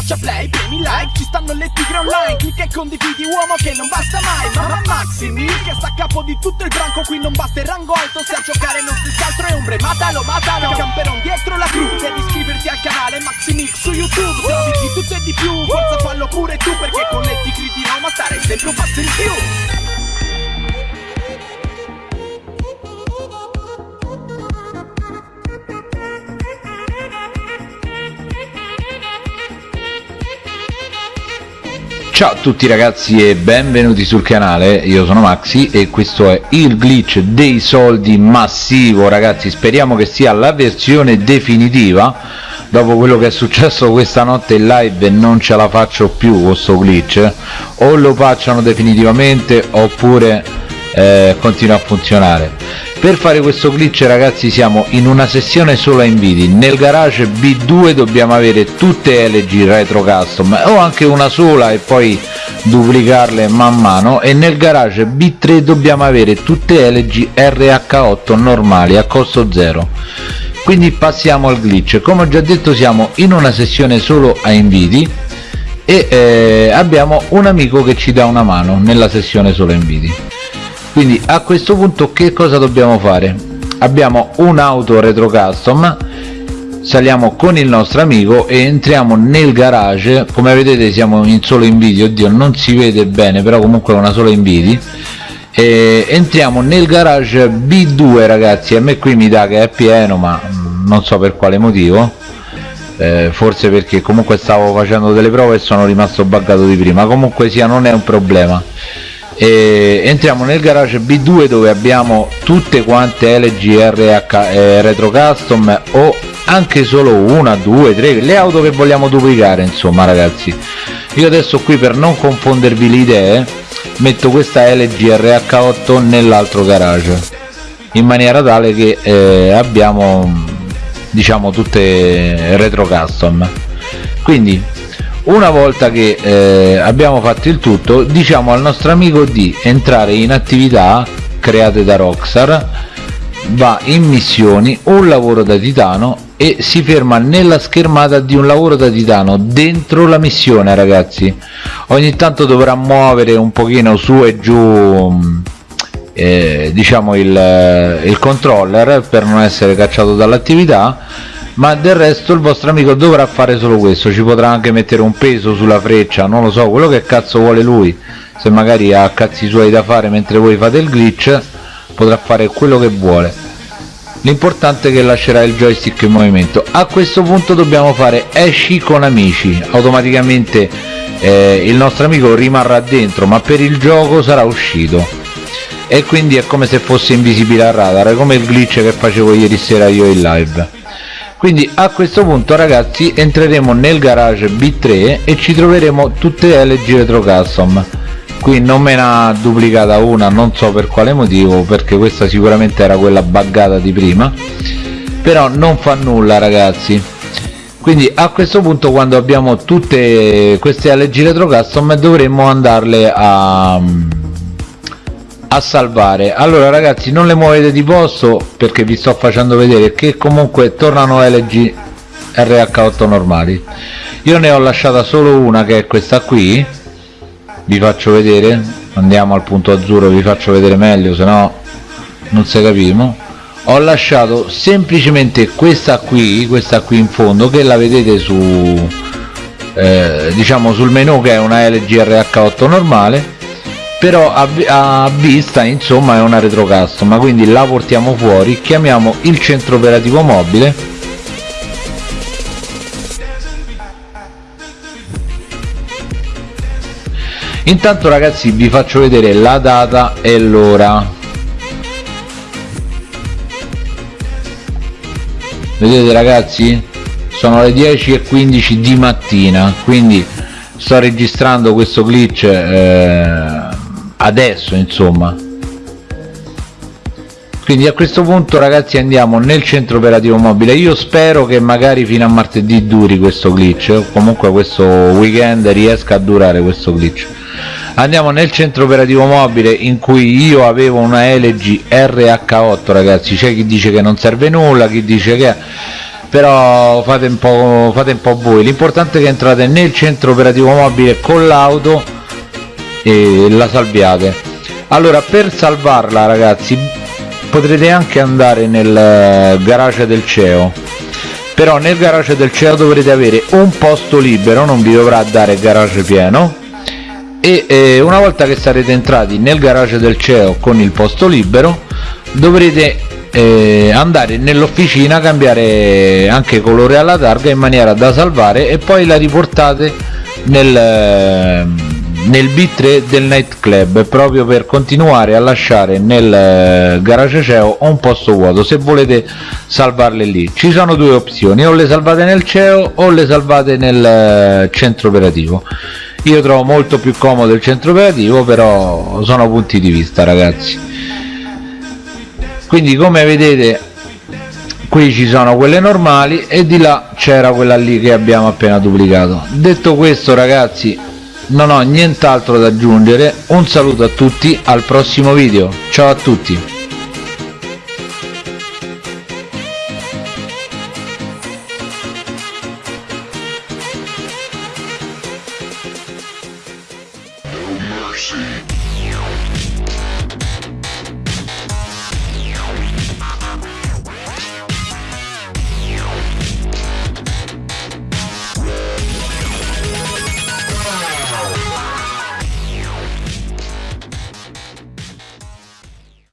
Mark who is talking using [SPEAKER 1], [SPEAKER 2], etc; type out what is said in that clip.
[SPEAKER 1] schiaccia play, premi like Ci stanno le tigre online Clicca e condividi uomo che non basta mai Mamma Maximi che sta a capo di tutto il branco Qui non basta il rango alto Se a giocare non stessi altro è ombre Matalo, matalo Camperon dietro la crew Devi iscriverti al canale Maximix su YouTube Se di tutto e di più Forza fallo pure tu Perché con le tigri di Roma stare sempre un passo in più
[SPEAKER 2] Ciao a tutti ragazzi e benvenuti sul canale, io sono Maxi e questo è il glitch dei soldi massivo. Ragazzi, speriamo che sia la versione definitiva. Dopo quello che è successo questa notte in live non ce la faccio più questo glitch. O lo facciano definitivamente oppure eh, continua a funzionare per fare questo glitch ragazzi siamo in una sessione solo a inviti. Nel garage B2 dobbiamo avere tutte LG retro custom o anche una sola e poi duplicarle man mano. E nel garage B3 dobbiamo avere tutte LG RH8 normali a costo zero. Quindi passiamo al glitch. Come ho già detto siamo in una sessione solo a inviti e eh, abbiamo un amico che ci dà una mano nella sessione solo inviti quindi a questo punto che cosa dobbiamo fare? Abbiamo un'auto retro custom saliamo con il nostro amico e entriamo nel garage. Come vedete siamo in solo in video oddio non si vede bene però comunque una sola in video e entriamo nel garage b2 ragazzi a me qui mi dà che è pieno ma non so per quale motivo. Eh, forse perché comunque stavo facendo delle prove e sono rimasto buggato di prima. Comunque sia non è un problema e entriamo nel garage B2 dove abbiamo tutte quante LG RH eh, Retro Custom o anche solo una, due, tre, le auto che vogliamo duplicare insomma ragazzi. Io adesso qui per non confondervi le idee metto questa LG RH8 nell'altro garage in maniera tale che eh, abbiamo diciamo tutte retro custom. Quindi una volta che eh, abbiamo fatto il tutto diciamo al nostro amico di entrare in attività create da Rockstar va in missioni un lavoro da titano e si ferma nella schermata di un lavoro da titano dentro la missione ragazzi. Ogni tanto dovrà muovere un pochino su e giù eh, diciamo il, il controller per non essere cacciato dall'attività ma del resto il vostro amico dovrà fare solo questo ci potrà anche mettere un peso sulla freccia non lo so quello che cazzo vuole lui. Se magari ha cazzi suoi da fare mentre voi fate il glitch potrà fare quello che vuole. L'importante è che lascerà il joystick in movimento. A questo punto dobbiamo fare esci con amici. Automaticamente eh, il nostro amico rimarrà dentro ma per il gioco sarà uscito. E quindi è come se fosse invisibile al radar come il glitch che facevo ieri sera io in live quindi a questo punto ragazzi entreremo nel garage B3 e ci troveremo tutte LG Retro Custom. Qui non me ne ha duplicata una non so per quale motivo perché questa sicuramente era quella buggata di prima. Però non fa nulla ragazzi. Quindi a questo punto quando abbiamo tutte queste LG Retro Custom dovremmo andarle a a salvare. Allora ragazzi non le muovete di posto perché vi sto facendo vedere che comunque tornano LG RH8 normali. Io ne ho lasciata solo una che è questa qui. Vi faccio vedere. Andiamo al punto azzurro vi faccio vedere meglio se no non si capimo ho lasciato semplicemente questa qui questa qui in fondo che la vedete su eh, diciamo sul menu che è una LG RH8 normale però a, a, vista insomma è una retro custom quindi la portiamo fuori chiamiamo il centro operativo mobile. Intanto ragazzi vi faccio vedere la data e l'ora. Vedete ragazzi? Sono le 10 e 15 di mattina quindi sto registrando questo glitch eh, adesso insomma. Quindi a questo punto ragazzi andiamo nel centro operativo mobile. Io spero che magari fino a martedì duri questo glitch. O comunque questo weekend riesca a durare questo glitch. Andiamo nel centro operativo mobile in cui io avevo una LG RH8 ragazzi. C'è chi dice che non serve nulla chi dice che però fate un po', fate un po voi. L'importante è che entrate nel centro operativo mobile con l'auto e la salviate. Allora per salvarla ragazzi potrete anche andare nel eh, garage del CEO però nel garage del CEO dovrete avere un posto libero non vi dovrà dare garage pieno. E eh, una volta che sarete entrati nel garage del CEO con il posto libero dovrete eh, andare nell'officina cambiare anche colore alla targa in maniera da salvare e poi la riportate nel, eh, nel B3 del nightclub proprio per continuare a lasciare nel eh, garage CEO un posto vuoto se volete salvarle lì. Ci sono due opzioni o le salvate nel CEO o le salvate nel eh, centro operativo. Io trovo molto più comodo il centro operativo però sono punti di vista ragazzi. Quindi come vedete qui ci sono quelle normali e di là c'era quella lì che abbiamo appena duplicato. Detto questo ragazzi non ho nient'altro da aggiungere. Un saluto a tutti al prossimo video. Ciao a tutti.
[SPEAKER 3] Mercy.